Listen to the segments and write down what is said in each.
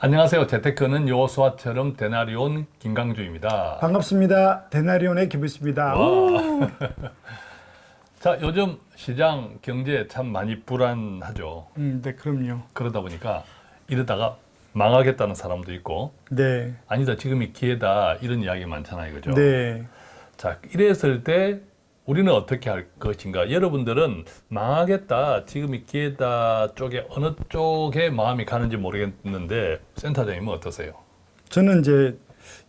안녕하세요. 재테크는 요수아처럼 데나리온 김강주입니다. 반갑습니다. 데나리온의 김부수입니다. 와. 자, 요즘 시장 경제 참 많이 불안하죠. 음, 네, 그럼요. 그러다 보니까 이러다가 망하겠다는 사람도 있고 네, 아니다 지금이 기회다 이런 이야기 많잖아요. 그죠? 네, 자, 이랬을 때 우리는 어떻게 할 것인가? 여러분들은 망하겠다, 지금 이 기회다 쪽에 어느 쪽에 마음이 가는지 모르겠는데 센터장님은 어떠세요? 저는 이제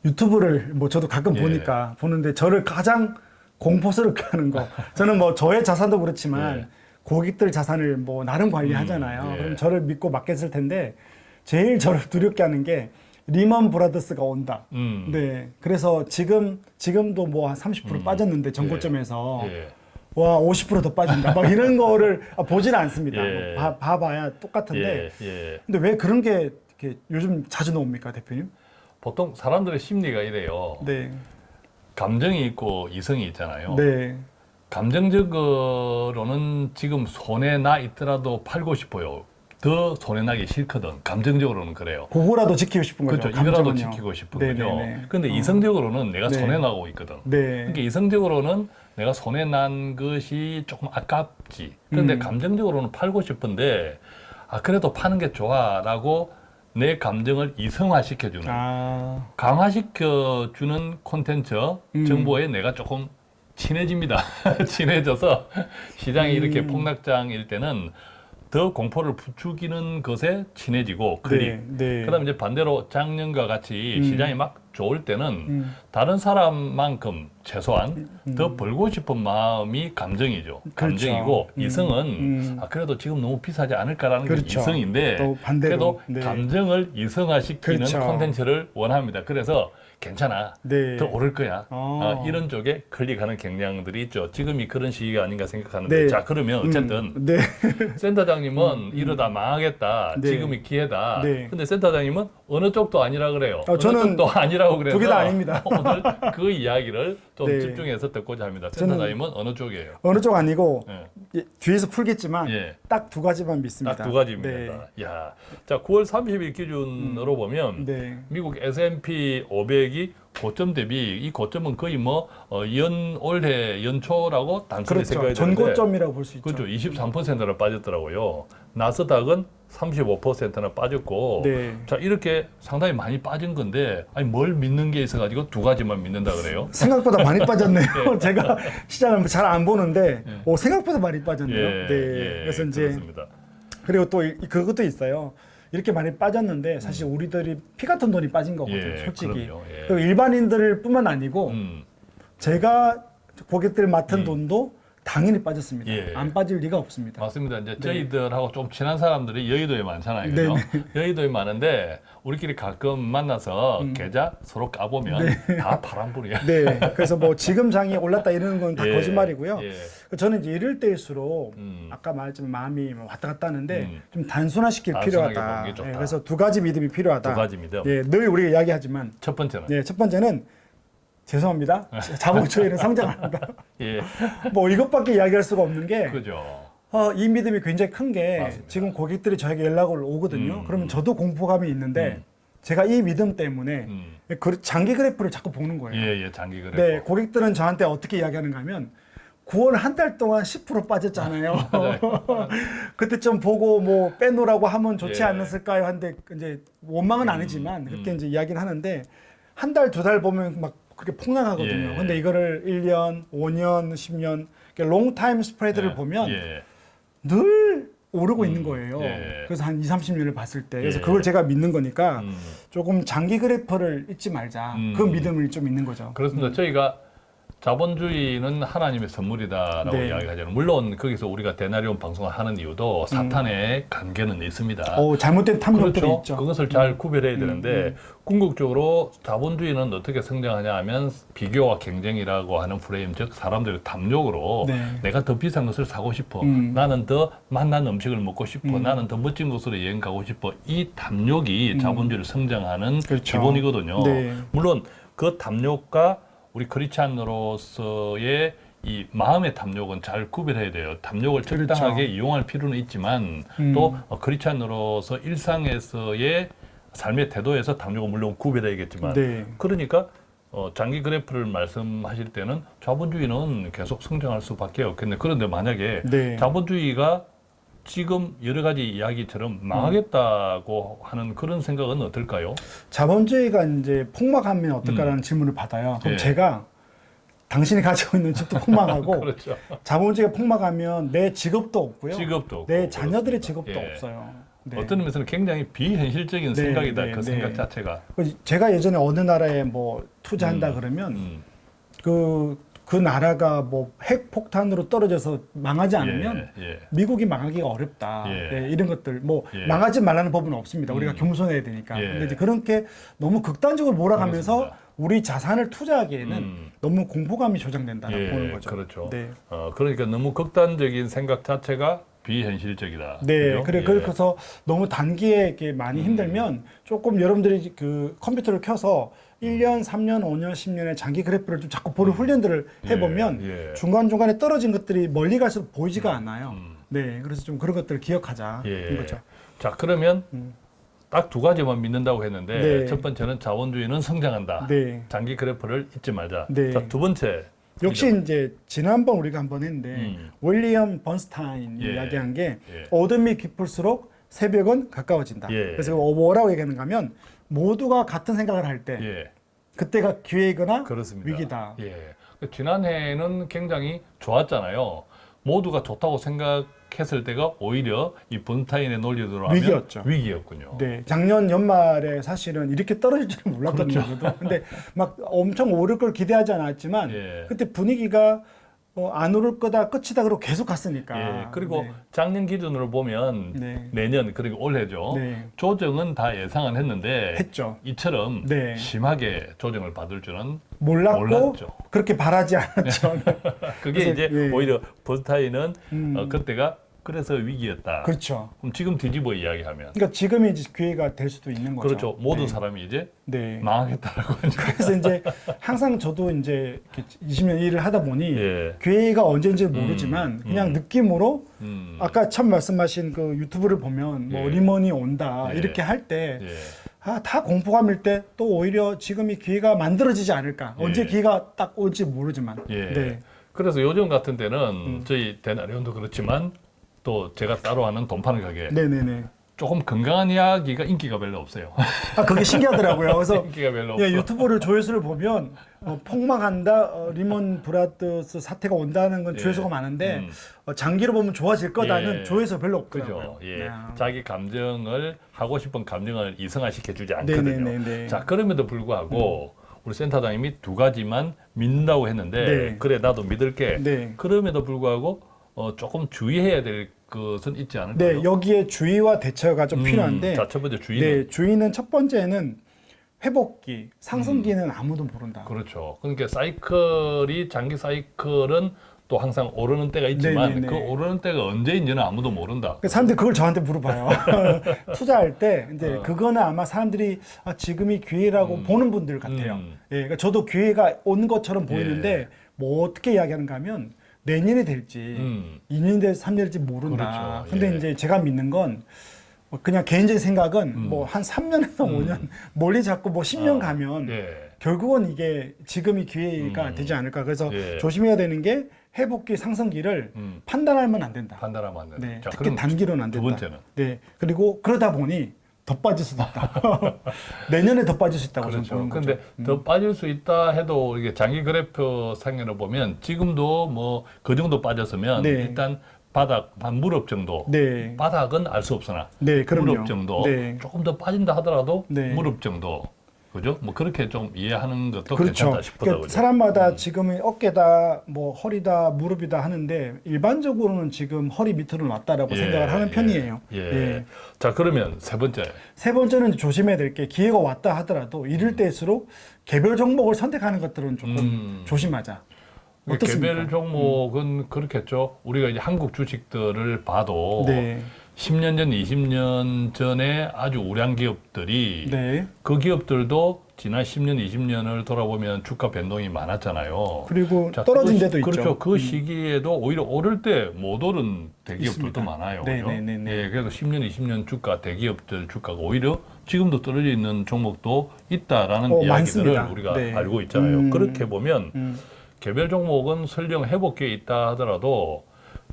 유튜브를 뭐 저도 가끔 예. 보니까 보는데 저를 가장 공포스럽게 하는 거. 저는 뭐 저의 자산도 그렇지만 예. 고객들 자산을 뭐 나름 관리하잖아요. 음, 예. 그럼 저를 믿고 맡겼을 텐데 제일 저를 두렵게 하는 게 리먼 브라더스가 온다. 음. 네, 그래서 지금 지금도 뭐 한 30% 빠졌는데 전고점에서 예. 와 50%더 빠진다 막 이런 거를 아, 보지는 않습니다 예. 뭐 봐, 봐봐야 똑같은데 예, 예. 근데 왜 그런 게 이렇게 요즘 자주 나옵니까 대표님? 보통 사람들의 심리가 이래요. 네, 감정이 있고 이성이 있잖아요. 네, 감정적으로는 지금 손해 나 있더라도 팔고 싶어요. 더 손해 나기 싫거든. 감정적으로는 그래요. 그거라도 지키고 싶은 거죠. 그렇죠. 이거라도. 지키고 싶은 네, 거죠. 근데 어. 이성적으로는 내가 네. 손해 나고 있거든. 네, 그러니까 이성적으로는 내가 손해 난 것이 조금 아깝지. 그런데 음. 감정적으로는 팔고 싶은데 아 그래도 파는 게 좋아라고 내 감정을 이성화시켜주는 아, 강화시켜주는 콘텐츠 음. 정보에 내가 조금 친해집니다. 친해져서 시장이 이렇게 음. 폭락장일 때는 더 공포를 부추기는 것에 친해지고 클릭. 네, 네. 그다음 이제 반대로 작년과 같이 음. 시장이 막 좋을 때는 음, 다른 사람만큼 최소한 음. 더 벌고 싶은 마음이 감정이죠. 그렇죠. 감정이고 음. 이성은 음. 아, 그래도 지금 너무 비싸지 않을까라는 게 그렇죠. 이성인데 또 반대로, 그래도 네. 감정을 이성화시키는 그렇죠. 콘텐츠를 원합니다. 그래서 괜찮아. 네. 더 오를 거야. 어. 아, 이런 쪽에 클릭하는 경향들이 있죠. 지금이 그런 시기가 아닌가 생각하는데 네. 자 그러면 어쨌든 음, 네, 센터장님은 이러다 망하겠다. 네. 지금이 기회다. 네. 근데 센터장님은 어느 쪽도 아니라 그래요. 어, 저는 쪽도 아니라고 그래서 두개 다 아닙니다. 오늘 그 이야기를 좀 네. 집중해서 듣고자 합니다. 센터장님은 어느 쪽이에요? 어느 쪽 아니고 예. 예, 뒤에서 풀겠지만 예. 딱두 가지만 믿습니다. 딱 두 가지입니다. 야, 자 9월 30일 기준으로 보면 네, 네. 미국 S&P 500이 고점 대비 이 고점은 거의 뭐 어, 연 올해 연초라고 단순히 그렇죠. 되는데 전고점이라고 볼 수 있죠. 그렇죠. 23%나 빠졌더라고요. 나스닥은 35%나 빠졌고 네. 자 이렇게 상당히 많이 빠진 건데 아니 뭘 믿는 게 있어가지고 두 가지만 믿는다 그래요. 생각보다 많이 빠졌네요. 제가 시장을 잘 안 보는데 예. 오, 생각보다 많이 빠졌네요. 예, 네. 예, 그래서 이제 그렇습니다. 그리고 또 이- 그것도 있어요. 이렇게 많이 빠졌는데 사실 우리들이 피 같은 돈이 빠진 거거든요. 음. 예, 솔직히. 예. 그리고 일반인들 뿐만 아니고 음, 제가 고객들 맡은 돈도 당연히 빠졌습니다. 예. 안 빠질 리가 없습니다. 맞습니다. 이제 네. 저희들하고 좀 친한 사람들이 여의도에 많잖아요. 그죠? 여의도에 많은데 우리끼리 가끔 만나서 계좌 서로 까보면 다 파란불이야. 음. 네. 그래서 뭐 지금 장이 올랐다 이러는 건다 예, 거짓말이고요. 예. 저는 이제 이럴 때일수록 음. 아까 말했지만 마음이 뭐 왔다 갔다 하는데 음. 좀 단순화시킬 필요하다. 예, 그래서 두 가지 믿음이 필요하다. 두 가지 믿음. 예, 늘 우리가 이야기하지만 첫 번째는 네, 첫 번째는 죄송합니다. 자본주의는 성장합니다. 예, 뭐 이것밖에 이야기할 수가 없는 게 그죠. 어, 이 믿음이 굉장히 큰 게. 지금 고객들이 저에게 연락을 오거든요. 음. 그러면 저도 공포감이 있는데 음. 제가 이 믿음 때문에 음. 그 장기 그래프를 자꾸 보는 거예요. 예, 예, 장기 그래. 네, 고객들은 저한테 어떻게 이야기하는가 하면 9월 한 달 동안 10% 빠졌잖아요. 그때 좀 보고 뭐 빼놓으라고 하면 좋지 예. 않았을까요? 한데 이제 원망은 아니지만 그렇게 음. 이제 이야기는 하는데 한 달 두 달 보면 막 그렇게 폭락하거든요. 예. 근데 이거를 1년, 5년, 10년 롱타임 스프레드를 예, 보면 예. 늘 오르고 음, 있는 거예요. 예. 그래서 한 2, 30년을 봤을 때. 그래서 예. 그걸 제가 믿는 거니까 음. 조금 장기 그래프를 잊지 말자. 음. 그 믿음을 좀 있는 거죠. 그렇습니다. 저희가 자본주의는 하나님의 선물이다라고 네. 이야기하잖아요. 물론 거기서 우리가 데나리온 방송을 하는 이유도 사탄의 관계는 있습니다. 어, 잘못된 탐욕들이 그렇죠. 있죠. 그것을 잘 구별해야 되는데 음. 궁극적으로 자본주의는 어떻게 성장하냐 하면 비교와 경쟁이라고 하는 프레임, 즉 사람들의 탐욕으로 네. 내가 더 비싼 것을 사고 싶어. 음. 나는 더 맛난 음식을 먹고 싶어. 음. 나는 더 멋진 곳으로 여행 가고 싶어. 이 탐욕이 자본주의를 성장하는 그렇죠. 기본이거든요. 네. 물론 그 탐욕과 우리 크리스찬으로서의 이 마음의 탐욕은 잘 구별해야 돼요. 탐욕을 그렇죠. 적당하게 이용할 필요는 있지만 음. 또 어, 크리스찬으로서 일상에서의 삶의 태도에서 담요가 물론 구별해야겠지만 네. 그러니까 어, 장기 그래프를 말씀하실 때는 자본주의는 계속 성장할 수밖에 없겠네. 그런데 만약에 네. 자본주의가 지금 여러 가지 이야기처럼 망하겠다고 하는 그런 생각은 어떨까요? 자본주의가 이제 폭망하면 어떨까라는 질문을 받아요. 그럼 예. 제가 당신이 가지고 있는 집도 폭망하고 그렇죠. 자본주의가 폭망하면 내 직업도 없고요. 직업도 없고 내 자녀들의 그렇습니다. 직업도 예. 없어요. 네. 어떤 의미에서는 굉장히 비현실적인 네, 생각이다. 네, 그 네. 생각 자체가. 그 제가 예전에 어느 나라에 뭐 투자한다 음, 그러면 음. 그, 그 나라가 뭐 핵폭탄으로 떨어져서 망하지 않으면 예, 예. 미국이 망하기가 어렵다. 예. 네, 이런 것들 뭐 예. 망하지 말라는 법은 없습니다. 우리가 음. 겸손해야 되니까. 예. 근데 이제 그렇게 너무 극단적으로 몰아가면서 그렇습니다. 우리 자산을 투자하기에는 음. 너무 공포감이 조장된다라고 예, 보는 거죠. 그렇죠. 네. 어, 그러니까 너무 극단적인 생각 자체가 비현실적이다. 네? 그래 예. 그래서 너무 단기에 이렇게 많이 음. 힘들면 조금 여러분들이 그 컴퓨터를 켜서 1년, 3년, 5년, 10년의 장기 그래프를 좀 자꾸 보는 훈련들을 해보면 음. 예, 예. 중간 중간에 떨어진 것들이 멀리 갈수록 보이지가 않아요. 음. 네, 그래서 좀 그런 것들을 기억하자 예. 는 거죠. 자 그러면 음. 딱두 가지만 믿는다고 했는데 네. 첫 번째는 자본주의는 성장한다. 네, 장기 그래프를 잊지 말자. 네. 자, 두 번째. 역시 이제 지난번 우리가 한번 했는데 음. 윌리엄 번스타인 예. 이야기한 게 예. 어둠이 깊을수록 새벽은 가까워진다. 예. 그래서 뭐라고 얘기하는가 하면 모두가 같은 생각을 할때 예, 그때가 기회이거나 그렇습니다. 위기다. 예. 그 지난해에는 굉장히 좋았잖아요. 모두가 좋다고 생각 했을 때가 오히려 이 논리대로 하면 위기였죠. 위기였군요. 네, 작년 연말에 사실은 이렇게 떨어질 줄은 몰랐거든요. 저도. 근데 막 엄청 오를 걸 기대하지 않았지만 예. 그때 분위기가 어, 안 오를 거다 끝이다 그러고 계속 갔으니까. 예, 그리고 네. 작년 기준으로 보면 네. 내년 그리고 올해죠. 네. 조정은 다 예상은 했는데 했죠. 이처럼 네. 심하게 조정을 받을 줄은 몰랐고 몰랐죠. 그렇게 바라지 않았죠. 그게 이제 예. 오히려 번타인은 음. 어, 그때가 그래서 위기였다. 그렇죠. 그럼 지금 뒤집어 이야기하면 그러니까 지금이 이제 기회가 될 수도 있는 거죠. 그렇죠. 모든 네. 사람이 이제 네. 망하겠다라고. 그래서 이제 항상 저도 이제 이렇게 20년 일을 하다 보니 예. 기회가 언제인지 모르지만 음, 그냥 음. 느낌으로 음. 아까 처음 말씀하신 그 유튜브를 보면 뭐 예. 리먼이 온다 예. 이렇게 할때 예. 아, 다 공포감일 때 또 오히려 지금이 기회가 만들어지지 않을까. 예. 언제 기회가 딱 올지 모르지만. 예. 네. 그래서 요즘 같은 때는 음. 저희 데나리온도 그렇지만 또 제가 따로 하는 돈 파는 가게 네네네. 조금 건강한 이야기가 인기가 별로 없어요. 아, 그게 신기하더라고요. 그래서 인기가 별로 없어. 예, 유튜브를 조회수를 보면 어, 폭망한다, 어, 리먼 브라더스 사태가 온다는 건 예. 조회수가 많은데 음. 어, 장기로 보면 좋아질 거다는 예. 조회수 별로 없더라고요. 예. 아. 자기 감정을 하고 싶은 감정을 이성화시켜 주지 않거든요. 네네네네. 자, 그럼에도 불구하고 우리 센터장님이 두 가지만 믿는다고 했는데 네. 그래 나도 믿을게. 네. 그럼에도 불구하고 어, 조금 주의해야 될 것은 있지 않을까요? 네, 여기에 주의와 대처가 좀 음, 필요한데 자, 첫 번째 주의는 네, 주의는 첫 번째는 회복기, 상승기는 아무도 모른다. 그렇죠. 그러니까 사이클이 장기 사이클은 또 항상 오르는 때가 있지만 네네네. 그 오르는 때가 언제인지는 아무도 모른다. 그 사람들이 그걸 저한테 물어봐요. 투자할 때 이제 어. 그거는 아마 사람들이 아, 지금이 기회라고 음. 보는 분들 같아요. 음. 예, 그러니까 저도 기회가 온 것처럼 예. 보이는데 뭐 어떻게 이야기하는가 하면 내년이 될지 음. 2년이 될지 3년이 될지 모른다. 그렇죠. 근데 예. 이제 제가 믿는 건뭐 그냥 개인적인 생각은 음. 뭐한 3년에서 음. 5년 멀리 잡고 뭐 10년 아, 가면 예. 결국은 이게 지금이 기회가 음. 되지 않을까. 그래서 예. 조심해야 되는 게 회복기 상승기를 음. 판단하면 안 된다. 판단하면 안 된다. 네, 자, 특히 단기로는 안두 된다. 번째는 네, 그리고 그러다 보니 더 빠질 수도 있다. 내년에 더 빠질 수 있다고 저는 그렇죠. 보는 근데. 음. 더 빠질 수 있다 해도 이게 장기 그래프 상에로 보면 지금도 뭐 그 정도 빠졌으면 네. 일단 바닥 한 무릎 정도. 네, 바닥은 알 수 없으나 네, 그럼요. 무릎 정도. 네, 조금 더 빠진다 하더라도 네. 무릎 정도. 그죠? 뭐 그렇게 좀 이해하는 것도 그렇죠. 괜찮다 싶다. 그러니까 그죠? 사람마다 음. 지금은 어깨다, 뭐 허리다, 무릎이다 하는데 일반적으로는 지금 허리 밑으로는 왔다라고 예, 생각을 하는 예, 편이에요. 예. 예. 자, 그러면 세 번째. 세 번째는 조심해야 될 게 기회가 왔다 하더라도 이럴 때일수록 개별 종목을 선택하는 것들은 조금 음. 조심하자. 그 어떻습니까? 음. 개별 종목은 그렇겠죠. 우리가 이제 한국 주식들을 봐도 네, 10년 전, 20년 전에 아주 우량 기업들이 네. 그 기업들도 지난 10년, 20년을 돌아보면 주가 변동이 많았잖아요. 그리고 자, 떨어진 그 시- 데도 있죠. 그렇죠. 그 음. 시기에도 오히려 오를 때 못 오른 대기업들도 있습니다. 많아요. 네, 그죠? 네, 네, 네. 예, 그래서 10년, 20년 주가 대기업들 주가가 오히려 지금도 떨어져 있는 종목도 있다라는 어, 이야기들을 많습니다. 우리가 네. 알고 있잖아요. 음. 그렇게 보면 음. 개별 종목은 설령 회복기에 있다 하더라도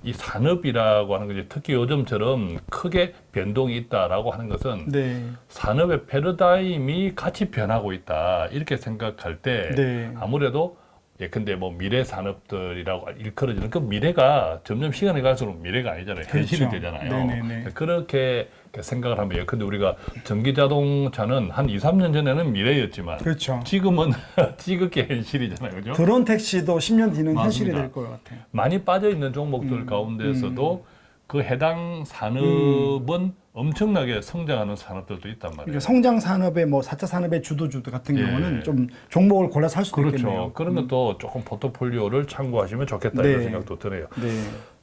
이 산업이라고 하는 것이 특히 요즘처럼 크게 변동이 있다라고 하는 것은 네. 산업의 패러다임이 같이 변하고 있다 이렇게 생각할 때 네. 아무래도 예컨대 뭐 미래 산업들이라고 일컬어지는 그 미래가 점점 시간이 갈수록 미래가 아니잖아요 현실이 그렇죠. 되잖아요 네네네. 그렇게 생각을 하면 예컨대 우리가 전기 자동차는 한 2, 3년 전에는 미래였지만 그렇죠. 지금은 지극히 현실이잖아요 그죠? 드론 택시도 10년 뒤는 현실이 맞습니다. 될것 같아요. 많이 빠져 있는 종목들 음, 가운데서도 그 해당 산업은 엄청나게 성장하는 산업들도 있단 말이에요. 그러니까 성장 산업의 뭐 4차 산업의 주도주들 같은 예. 경우는 좀 종목을 골라서 살 수도 그렇죠. 있겠네요. 그런 것도 조금 포트폴리오를 참고하시면 좋겠다 네. 이런 생각도 드네요. 네.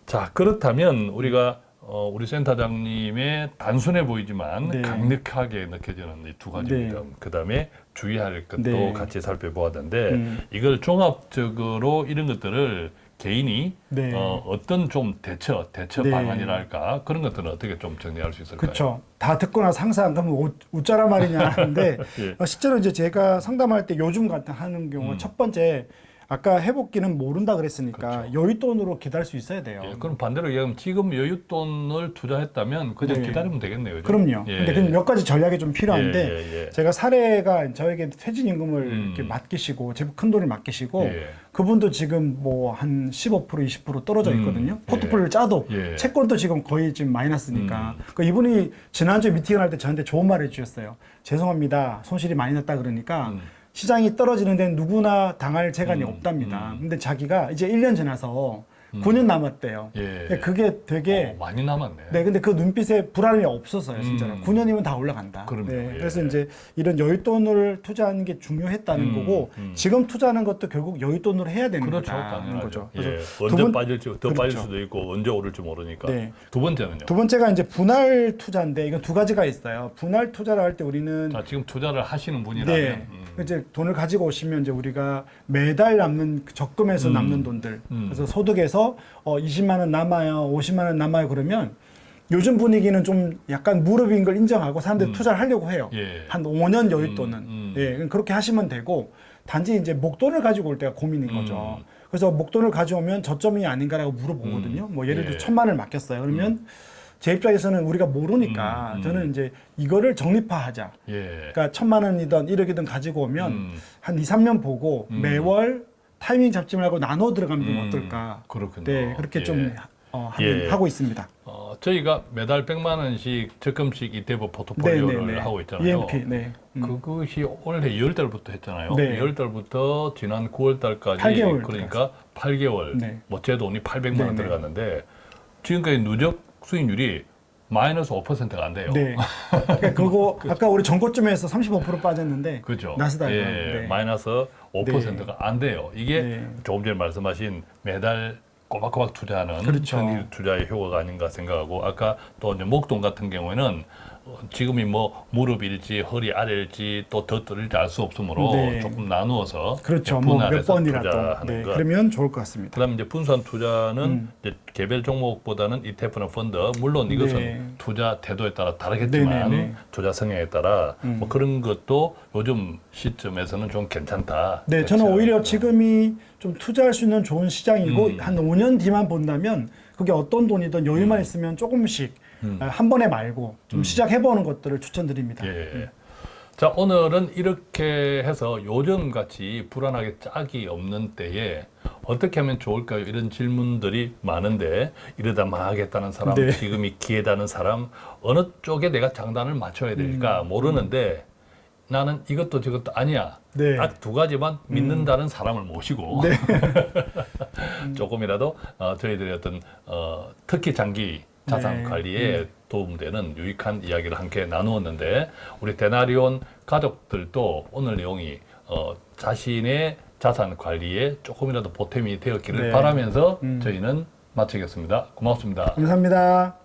자 그렇다면 우리가 어, 우리 센터장님의 단순해 보이지만 네. 강력하게 느껴지는 이 두 가지입니다. 네. 그다음에 주의할 것도 네. 같이 살펴보았는데 음. 이걸 종합적으로 이런 것들을 개인이 네. 어, 어떤 좀 대처 대처 네. 방안이랄까 그런 것들은 어떻게 좀 정리할 수 있을까요? 그렇죠. 다 항상 그러면 우- 웃자란 말이냐 하는데 예. 어, 실제로 이제 제가 상담할 때 요즘 같은 하는 경우 음. 첫 번째 아까 회복기는 모른다 그랬으니까 그렇죠. 여윳돈으로 기다릴 수 있어야 돼요. 예, 그럼 반대로 얘기하면 지금 여윳돈을 투자했다면 그냥 네. 기다리면 되겠네요. 그죠? 그럼요. 예. 근데 그몇 가지 전략이 좀 필요한데 예, 예, 예. 제가 사례가 저에게 퇴직임금을 음. 이렇게 맡기시고 제법 큰 돈을 맡기시고 예. 그분도 지금 뭐 한 15% 20% 떨어져 음. 있거든요. 포트폴리오를 짜도 예. 채권도 지금 거의 지금 마이너스니까. 음. 그 이분이 지난주에 미팅을 할 때 저한테 좋은 말을 해주셨어요. 죄송합니다. 손실이 많이 났다 그러니까 음. 시장이 떨어지는 데는 누구나 당할 재간이 음. 없답니다. 음. 근데 자기가 이제 1년 지나서 음. 9년 남았대요. 예. 그게 되게 어, 많이 남았네. 네, 근데 그 눈빛에 불안이 없었어요, 진짜로. 음. 9년이면 다 올라간다. 그럼요, 네, 예. 그래서 이제 이런 여윳돈을 투자하는 게 중요했다는 음, 거고 음. 지금 투자하는 것도 결국 여윳돈으로 해야 되는 그렇죠, 거다는. 거죠. 예. 그래서 언제 두 번- 빠질지 더 그렇죠. 빠질 수도 있고 언제 오를지 모르니까. 네. 두 번째는요. 두 번째가 이제 분할 투자인데 이건 두 가지가 있어요. 분할 투자를 할 때 우리는 자, 지금 투자를 하시는 분이라면 네. 음. 이제 돈을 가지고 오시면 이제 우리가 매달 남는 그 적금에서 음. 남는 돈들. 음. 그래서 소득에서 어 20만 원 남아요. 50만 원 남아요. 그러면 요즘 분위기는 좀 약간 무릎인 걸 인정하고 사람들이 음. 투자를 하려고 해요. 예. 한 5년 여윳돈은. 음, 음. 예, 그럼 그렇게 하시면 되고 단지 이제 목돈을 가지고 올 때가 고민인 음. 거죠. 그래서 목돈을 가져오면 저점이 아닌가라고 물어보거든요. 음. 뭐 예를 들어 예. 천만 원을 맡겼어요. 그러면 제 입장에서는 우리가 모르니까 음, 음. 저는 이제 이거를 정립화하자. 예. 그러니까 천만 원이든 1억이든 가지고 오면 음. 한 2, 3년 보고 음. 매월 타이밍 잡지 말고 나눠 들어가면 좀 음. 어떨까. 그렇군요. 네, 그렇게 예. 좀 어, 하, 예. 하고 있습니다. 어, 저희가 매달 100만 원씩 적금식 ETF 포트폴리오를 네, 네, 네. 하고 있잖아요. EMP, 네. 음. 그것이 올해 2월 달부터 했잖아요. 네. 2월 달부터 지난 9월 달까지 8개월 그러니까 8개월 네. 뭐제 돈이 800만 네, 원 네. 들어갔는데 지금까지 누적 수익률이 마이너스 5%가 안 돼요. 네. 그러니까 그거 아까 우리 전고점에서 35% 빠졌는데 그죠? 나스닥은 예, 네. 마이너스 5%가 안 돼요. 이게 네. 조금 전에 말씀하신 매달 꼬박꼬박 투자하는 그렇죠. 투자의 효과가 아닌가 생각하고 아까 또 이제 목돈 같은 경우에는 어, 지금이 뭐 무릎일지 허리 아래일지 또더 떨릴지 알 수 없으므로 네. 조금 나누어서 그렇죠. 뭐몇 분할해서 번이라도 네, 것. 그러면 좋을 것 같습니다. 그다음에 이제 분산 투자는 음. 이제 개별 종목보다는 ETF나 펀드 물론 이것은 네. 투자 태도에 따라 다르겠지만 네, 네, 네. 투자 성향에 따라 음. 뭐 그런 것도 요즘 시점에서는 좀 괜찮다. 네, 저는. 오히려 지금이 좀 투자할 수 있는 좋은 시장이고 음. 한 5년 뒤만 본다면 그게 어떤 돈이든 여유만 있으면 조금씩 음. 아, 한 번에 말고 좀 음. 시작해보는 것들을 추천드립니다. 예. 자 오늘은 이렇게 해서 요즘 같이 불안하게 짝이 없는 때에 어떻게 하면 좋을까요? 이런 질문들이 많은데 이러다 망하겠다는 사람, 네. 지금이 기회다는 사람 어느 쪽에 내가 장단을 맞춰야 될까 음. 모르는데 나는 이것도 저것도 아니야. 네. 딱두 가지만 믿는다는 사람을 모시고 네. 조금이라도 어, 저희들의 어떤 어, 특히 장기 자산 네. 관리에 도움되는 유익한 이야기를 함께 나누었는데 우리 데나리온 가족들도 오늘 내용이 어, 자신의 자산 관리에 조금이라도 보탬이 되었기를 네. 바라면서 음. 저희는 마치겠습니다. 고맙습니다. 감사합니다.